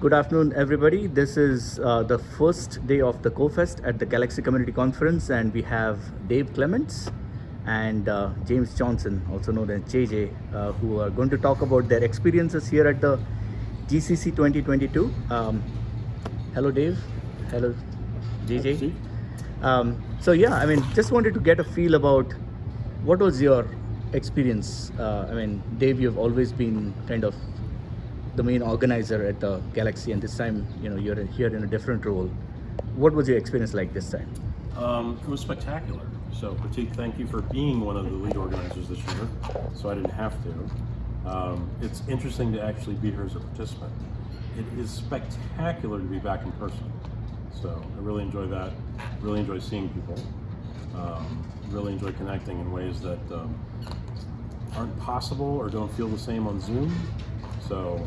Good afternoon, everybody. This is uh, the first day of the CoFest at the Galaxy Community Conference, and we have Dave Clements and uh, James Johnson, also known as JJ, uh, who are going to talk about their experiences here at the GCC 2022. Um, hello, Dave. Hello, JJ. Um, so yeah, I mean, just wanted to get a feel about what was your experience. Uh, I mean, Dave, you've always been kind of the main organizer at the Galaxy, and this time, you know, you're here in a different role. What was your experience like this time? Um, it was spectacular. So, Pratik, thank you for being one of the lead organizers this year. So I didn't have to. Um, it's interesting to actually be here as a participant. It is spectacular to be back in person. So I really enjoy that. Really enjoy seeing people. Um, really enjoy connecting in ways that um, aren't possible or don't feel the same on Zoom. So,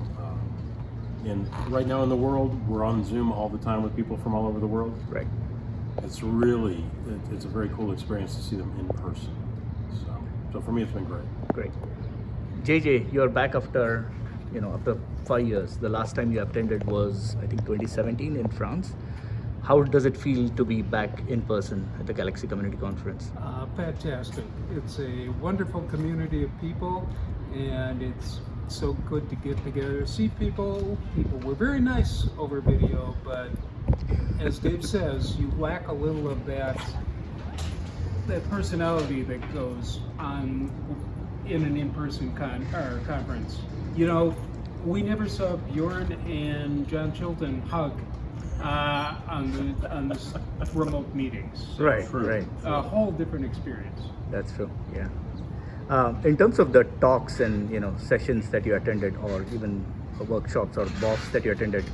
in right now in the world, we're on Zoom all the time with people from all over the world. Right. It's really, it, it's a very cool experience to see them in person. So, so for me, it's been great. Great. JJ, you're back after, you know, after five years. The last time you attended was, I think, 2017 in France. How does it feel to be back in person at the Galaxy Community Conference? Uh, fantastic. It's a wonderful community of people, and it's so good to get together, see people. People were very nice over video, but as Dave says, you lack a little of that that personality that goes on in an in-person con or conference. You know, we never saw Bjorn and John Chilton hug uh, on the on this remote meetings. Right, right. A whole different experience. That's true. Yeah. Um, in terms of the talks and you know sessions that you attended, or even workshops or BOFs that you attended,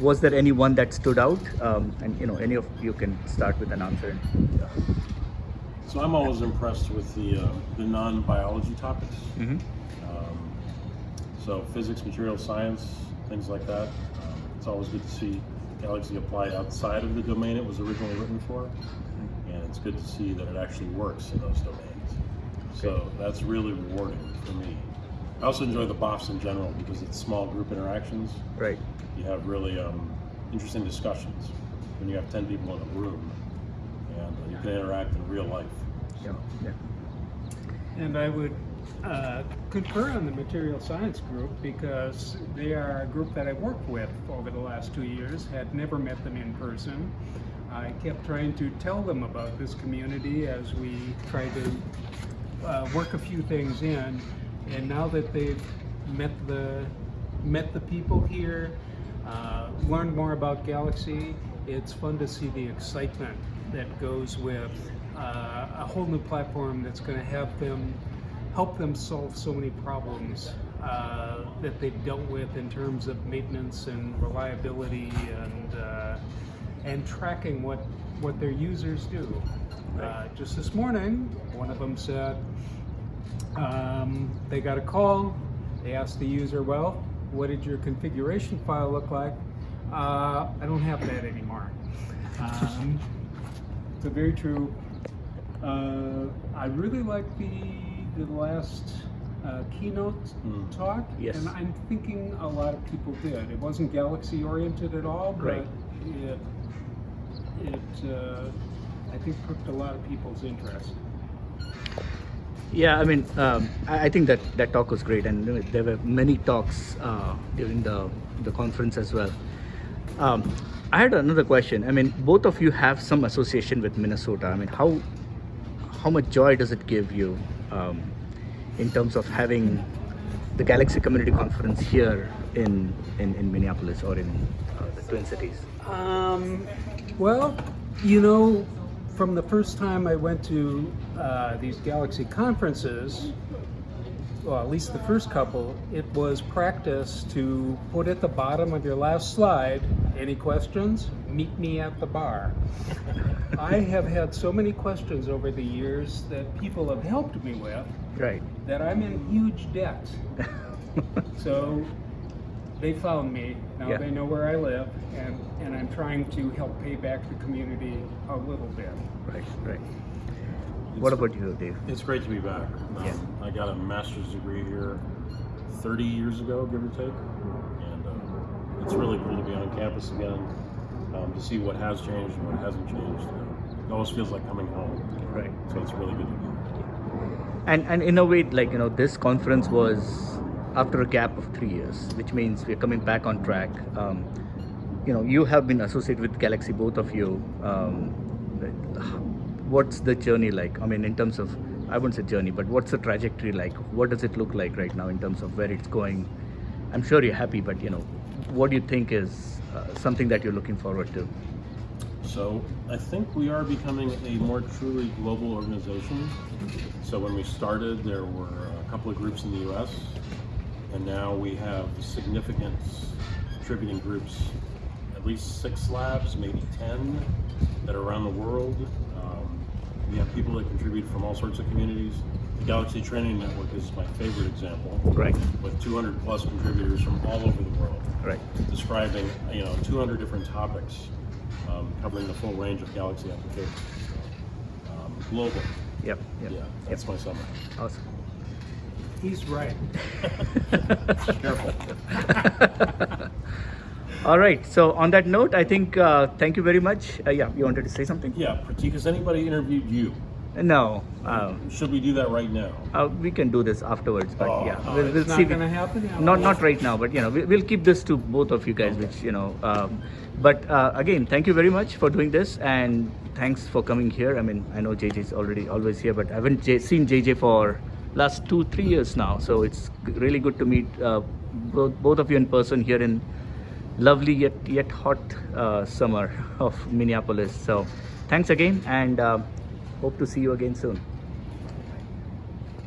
was there any one that stood out? Um, and you know, any of you can start with an answer. So I'm always impressed with the uh, the non-biology topics. Mm-hmm. Um, so physics, material science, things like that. Um, it's always good to see Galaxy applied outside of the domain it was originally written for, and it's good to see that it actually works in those domains. So that's really rewarding for me. I also enjoy the BOFs in general because it's small group interactions. Right. You have really um, interesting discussions when you have 10 people in a room and uh, you can interact in real life. Yeah. Yeah. And I would uh, concur on the material science group because they are a group that I worked with over the last two years, had never met them in person. I kept trying to tell them about this community as we tried to uh, work a few things in. And now that they've met the met the people here, uh, learned more about Galaxy, it's fun to see the excitement that goes with uh, a whole new platform that's going to have them help them solve so many problems uh, that they've dealt with in terms of maintenance and reliability and uh, and tracking what what their users do. Uh, just this morning, one of them said um, they got a call. They asked the user, "Well, what did your configuration file look like?" Uh, I don't have that anymore. Um, so very true. Uh, I really like the the last uh, keynote Mm. talk, Yes. and I'm thinking a lot of people did. It wasn't galaxy oriented at all, but Right. it it uh, I think pricked a lot of people's interest. Yeah, I mean, um, I, I think that that talk was great, and there were many talks uh, during the the conference as well. Um, I had another question. I mean, both of you have some association with Minnesota. I mean, how how much joy does it give you um, in terms of having the Galaxy Community Conference here in in, in Minneapolis or in uh, the Twin Cities? Um, well, you know, from the first time I went to uh, these Galaxy conferences, well, at least the first couple, it was practice to put at the bottom of your last slide, any questions? Meet me at the bar. I have had so many questions over the years that people have helped me with Right. that I'm in huge debt. So they found me. Now Yeah. they know where I live, and, and I'm trying to help pay back the community a little bit. right. Right. What about you, Dave? It's great to be back. Um, Yeah. I got a master's degree here 30 years ago, give or take, and uh, it's really cool to be on campus again, um, to see what has changed and what hasn't changed. It always feels like coming home. Right. So it's really good to be here. And and in a way, like you know, this conference was after a gap of three years, which means we're coming back on track. Um, you know, you have been associated with Galaxy, both of you. Um, what's the journey like? I mean, in terms of, I wouldn't say journey, but what's the trajectory like? What does it look like right now in terms of where it's going? I'm sure you're happy, but you know, what do you think is uh, something that you're looking forward to? So I think we are becoming a more truly global organization. So when we started, there were a couple of groups in the U.S., and now we have significant contributing groups, at least six labs, maybe ten, that are around the world. Um, we have people that contribute from all sorts of communities. The Galaxy Training Network is my favorite example, Right. with 200 plus contributors from all over the world Right. describing you know 200 different topics um, covering the full range of Galaxy applications. So, um, global, Yep. Yep. yeah, that's my summary. Awesome. He's right. Careful. All right. So on that note, I think uh, thank you very much. Uh, yeah, you wanted to say something? Yeah, Pratik, has anybody interviewed you? No. Um, Should we do that right now? uh, we can do this afterwards, but Oh, yeah, oh, we'll, we'll It's see. not going to happen? Not not right now, but you know, we, we'll keep this to both of you guys, which you know. Um, but uh, again, thank you very much for doing this, and thanks for coming here. I mean, I know JJ is already always here, but I haven't J- seen JJ for last two three years now, so it's really good to meet uh, both both of you in person here in lovely yet yet hot uh, summer of Minneapolis. So, thanks again, and uh, hope to see you again soon.